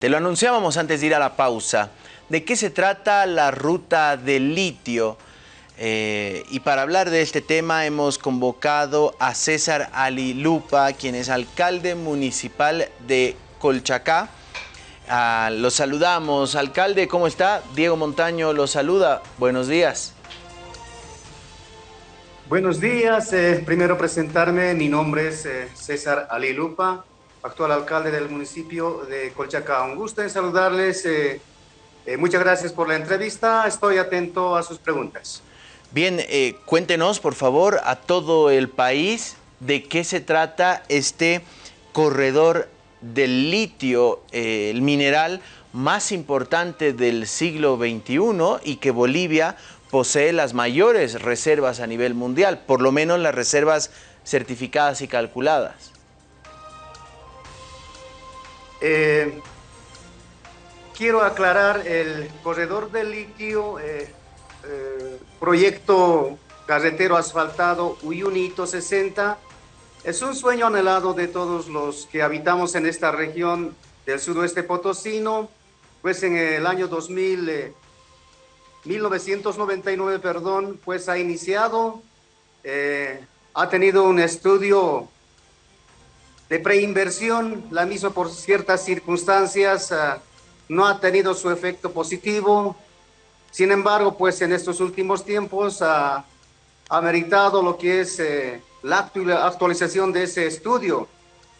Te lo anunciábamos antes de ir a la pausa. ¿De qué se trata la ruta del litio? Eh, y para hablar de este tema hemos convocado a César Ali Lupa, quien es alcalde municipal de Colchacá. Ah, lo saludamos. Alcalde, ¿cómo está? Diego Montaño lo saluda. Buenos días. Buenos días. Eh, primero presentarme. Mi nombre es eh, César Ali Lupa actual alcalde del municipio de Colchacá. Un gusto en saludarles. Eh, eh, muchas gracias por la entrevista. Estoy atento a sus preguntas. Bien, eh, cuéntenos por favor a todo el país de qué se trata este corredor del litio, el mineral más importante del siglo XXI y que Bolivia posee las mayores reservas a nivel mundial, por lo menos las reservas certificadas y calculadas. Eh, quiero aclarar el corredor del litio, eh, eh, proyecto carretero asfaltado Uyunito 60, es un sueño anhelado de todos los que habitamos en esta región del sudoeste potosino, pues en el año 2000, 1999, perdón, pues ha iniciado, ha tenido un estudio de preinversión, la misma por ciertas circunstancias ah, no ha tenido su efecto positivo. Sin embargo, pues en estos últimos tiempos ha meritado lo que es eh, la actualización de ese estudio.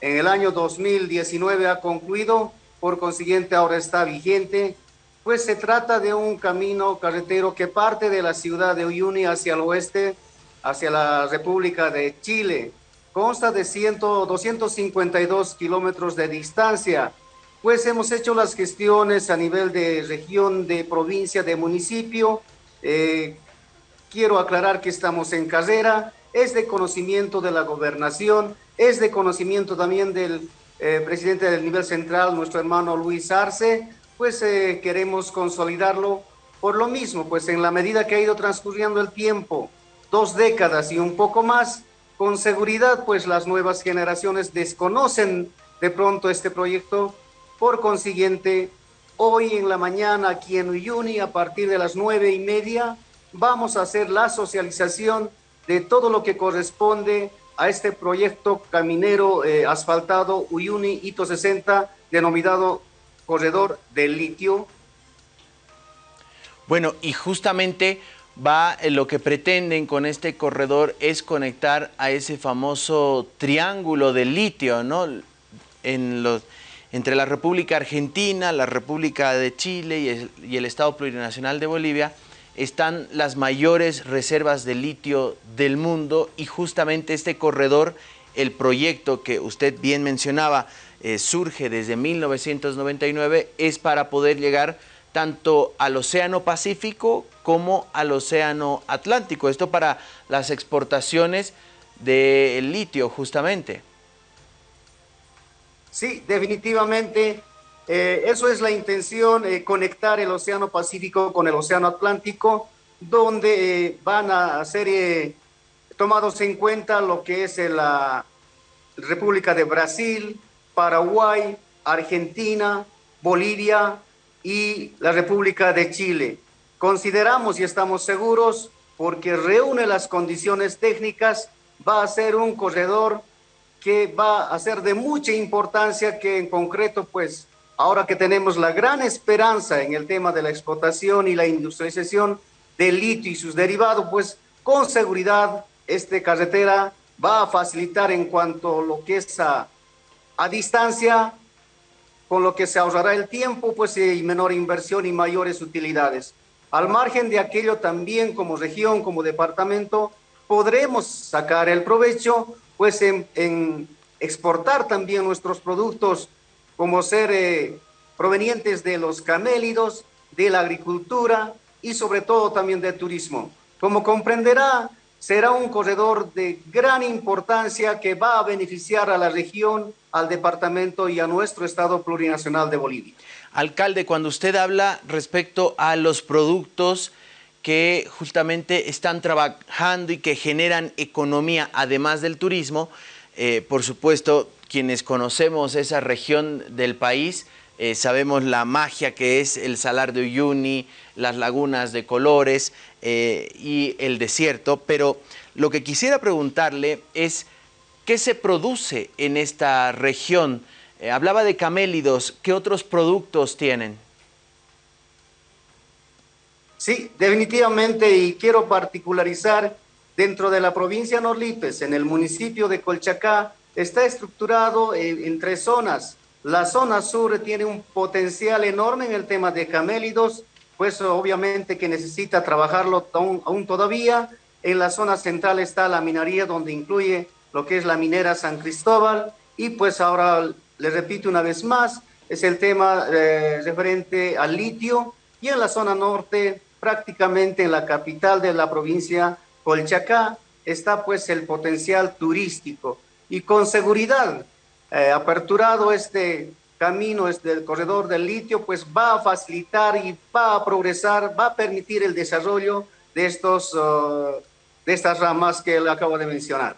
En el año 2019 ha concluido, por consiguiente ahora está vigente, pues se trata de un camino carretero que parte de la ciudad de Uyuni hacia el oeste, hacia la República de Chile consta de 100, 252 kilómetros de distancia, pues hemos hecho las gestiones a nivel de región, de provincia, de municipio. Eh, quiero aclarar que estamos en carrera, es de conocimiento de la gobernación, es de conocimiento también del eh, presidente del nivel central, nuestro hermano Luis Arce, pues eh, queremos consolidarlo por lo mismo, pues en la medida que ha ido transcurriendo el tiempo, dos décadas y un poco más, con seguridad, pues las nuevas generaciones desconocen de pronto este proyecto. Por consiguiente, hoy en la mañana aquí en Uyuni, a partir de las nueve y media, vamos a hacer la socialización de todo lo que corresponde a este proyecto caminero eh, asfaltado Uyuni Hito 60, denominado Corredor del Litio. Bueno, y justamente va, eh, lo que pretenden con este corredor es conectar a ese famoso triángulo de litio, ¿no? En los, entre la República Argentina, la República de Chile y el, Estado Plurinacional de Bolivia, están las mayores reservas de litio del mundo y justamente este corredor, el proyecto que usted bien mencionaba, eh, surge desde 1999, es para poder llegar tanto al Océano Pacífico como al Océano Atlántico. Esto para las exportaciones del litio, justamente. Sí, definitivamente. Eh, eso es la intención, eh, conectar el Océano Pacífico con el Océano Atlántico, donde eh, van a ser tomados en cuenta lo que es la República de Brasil, Paraguay, Argentina, Bolivia, y la República de Chile. Consideramos y estamos seguros, porque reúne las condiciones técnicas, va a ser un corredor que va a ser de mucha importancia, que en concreto, pues, ahora que tenemos la gran esperanza en el tema de la explotación y la industrialización del litio y sus derivados, pues, con seguridad, esta carretera va a facilitar en cuanto a lo que es a, a distancia con lo que se ahorrará el tiempo pues, y menor inversión y mayores utilidades. Al margen de aquello también como región, como departamento, podremos sacar el provecho pues en, exportar también nuestros productos como ser eh, provenientes de los camélidos, de la agricultura y sobre todo también del turismo. Como comprenderá, será un corredor de gran importancia que va a beneficiar a la región al departamento y a nuestro Estado plurinacional de Bolivia. Alcalde, cuando usted habla respecto a los productos que justamente están trabajando y que generan economía además del turismo, eh, por supuesto, quienes conocemos esa región del país, eh, sabemos la magia que es el salar de Uyuni, las lagunas de colores eh, y el desierto, pero lo que quisiera preguntarle es, ¿qué se produce en esta región? Eh, hablaba de camélidos, ¿qué otros productos tienen? Sí, definitivamente, y quiero particularizar, dentro de la provincia Norlipes, en el municipio de Colchacá, está estructurado en, tres zonas. La zona sur tiene un potencial enorme en el tema de camélidos, pues obviamente que necesita trabajarlo aún, todavía. En la zona central está la minería, donde incluye lo que es la minera San Cristóbal, y pues ahora le repito una vez más, es el tema eh, referente al litio, y en la zona norte, prácticamente en la capital de la provincia Colchacá, está pues el potencial turístico. Y con seguridad eh, aperturado este camino, este corredor del litio, pues va a facilitar y va a progresar, va a permitir el desarrollo de, estos, uh, de estas ramas que le acabo de mencionar.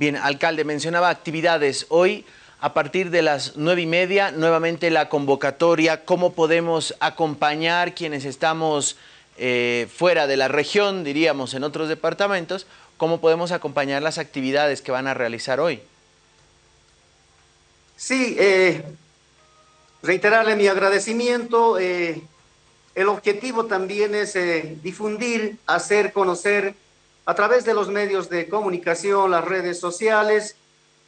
Bien, alcalde, mencionaba actividades. Hoy, a partir de las nueve y media, nuevamente la convocatoria, ¿cómo podemos acompañar quienes estamos eh, fuera de la región, diríamos, en otros departamentos, cómo podemos acompañar las actividades que van a realizar hoy. Sí, eh, reiterarle mi agradecimiento. Eh, el objetivo también es eh, difundir, hacer conocer a través de los medios de comunicación, las redes sociales,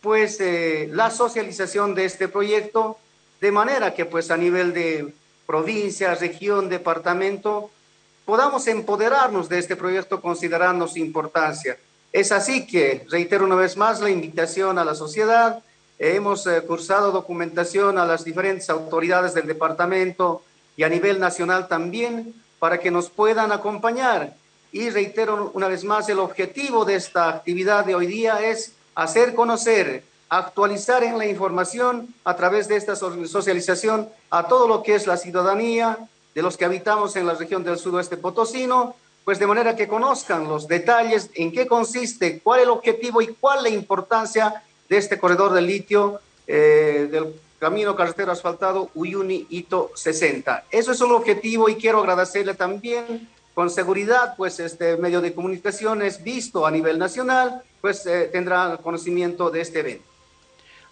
pues la socialización de este proyecto, de manera que pues a nivel de provincia, región, departamento, podamos empoderarnos de este proyecto considerando su importancia. Es así que, reitero una vez más, la invitación a la sociedad. Hemos eh, cursado documentación a las diferentes autoridades del departamento y a nivel nacional también para que nos puedan acompañar. Y reitero una vez más, el objetivo de esta actividad de hoy día es hacer conocer, actualizar en la información a través de esta socialización a todo lo que es la ciudadanía, de los que habitamos en la región del sudoeste potosino, pues de manera que conozcan los detalles, en qué consiste, cuál es el objetivo y cuál la importancia de este corredor de litio eh, del camino carretero asfaltado Uyuni-Ito 60. Eso es un objetivo y quiero agradecerle también con seguridad, pues este medio de comunicación es visto a nivel nacional, pues eh, tendrá conocimiento de este evento.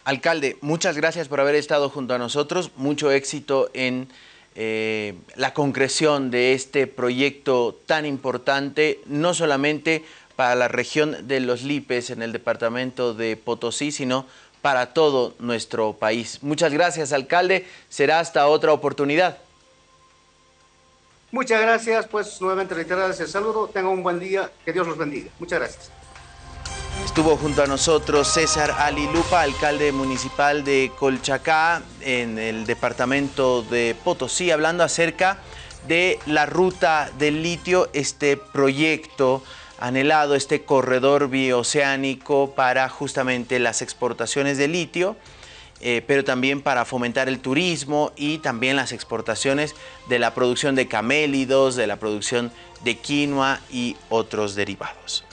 Alcalde, muchas gracias por haber estado junto a nosotros, mucho éxito en eh, la concreción de este proyecto tan importante, no solamente para la región de los Lipes en el departamento de Potosí, sino para todo nuestro país. Muchas gracias, alcalde. Será hasta otra oportunidad. Muchas gracias, pues nuevamente reiterarles el saludo. Tengan un buen día, que Dios los bendiga. Muchas gracias. Estuvo junto a nosotros César Alilupa, alcalde municipal de Colchacá, en el departamento de Potosí, hablando acerca de la ruta del litio, este proyecto anhelado, este corredor bioceánico para justamente las exportaciones de litio, eh, pero también para fomentar el turismo y también las exportaciones de la producción de camélidos, de la producción de quinoa y otros derivados.